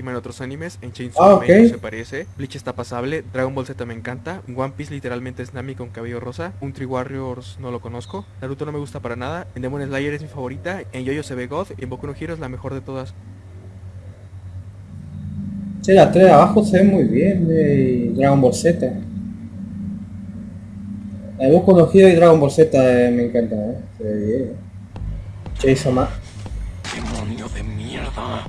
En otros animes, en Chainsaw Ah, Man ok. no se parece, Bleach está pasable, Dragon Ball Z me encanta, One Piece literalmente es Nami con cabello rosa, Un Tree Warriors no lo conozco, Naruto no me gusta para nada, en Demon Slayer es mi favorita, en Yoyo se ve God y en Boku no Hero es la mejor de todas. Sí, las tres de abajo se ven muy bien de Dragon Ball Z. La de Boku no Hero y Dragon Ball Z eh, me encantan, ¿eh? Se ve bien. Ma... ¡Demonio de mierda!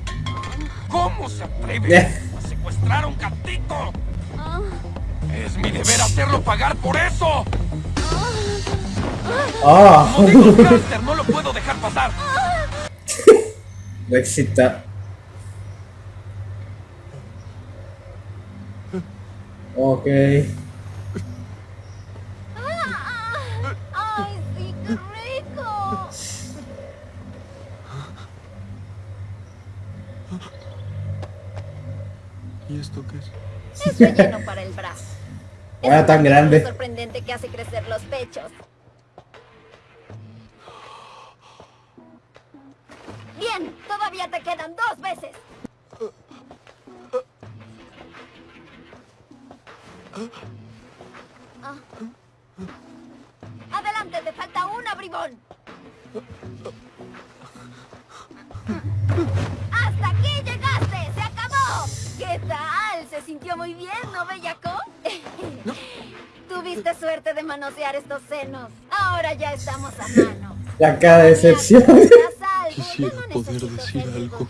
¿Cómo se atreve a secuestrar a un gatito? Es mi deber hacerlo pagar por eso. ¡Ah! Hámster, no lo puedo dejar pasar. Lo excita. Ok. ¡Ay, sí, qué rico! ¿Y esto qué es? Es relleno para el brazo. Ahora Es tan grande. sorprendente que hace crecer los pechos. Bien, todavía te quedan dos veces. Ah. Adelante, te falta una, bribón. ¡Hasta aquí llegaste! ¡Se acabó! ¿Qué tal? ¿Se sintió muy bien, no, bellaco? Tuviste suerte de manosear estos senos. Ahora ya estamos a mano. La cara de decepción. Quisiera poder decir algo.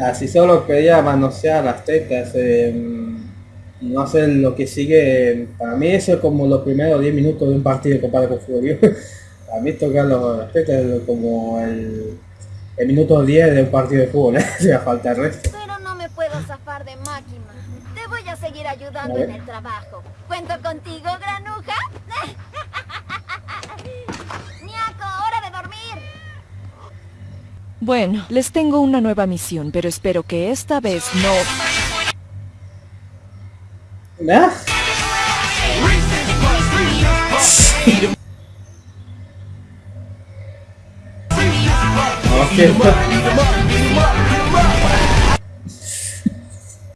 Así solo quería manosear las tetas. eh, no hacer lo que sigue. Para mí eso es como los primeros 10 minutos de un partido comparado con fútbol. Para mí tocar los, las tetas es como el, el minuto 10 de un partido de fútbol. Se falta el resto. No zafar de máquina. Te voy a seguir ayudando A en el trabajo. ¿Cuento contigo, granuja? ¡Niaco, hora de dormir! Bueno, les tengo una nueva misión, pero espero que esta vez no... ¿Ah? Ok.